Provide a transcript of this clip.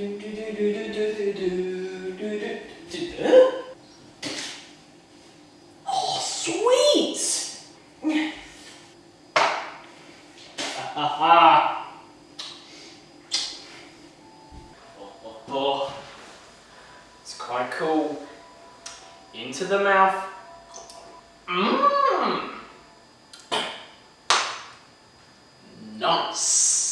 Oh, sweet! Ha ha! Oh, oh, oh. It's quite cool. Into the mouth. Mmm! Nice!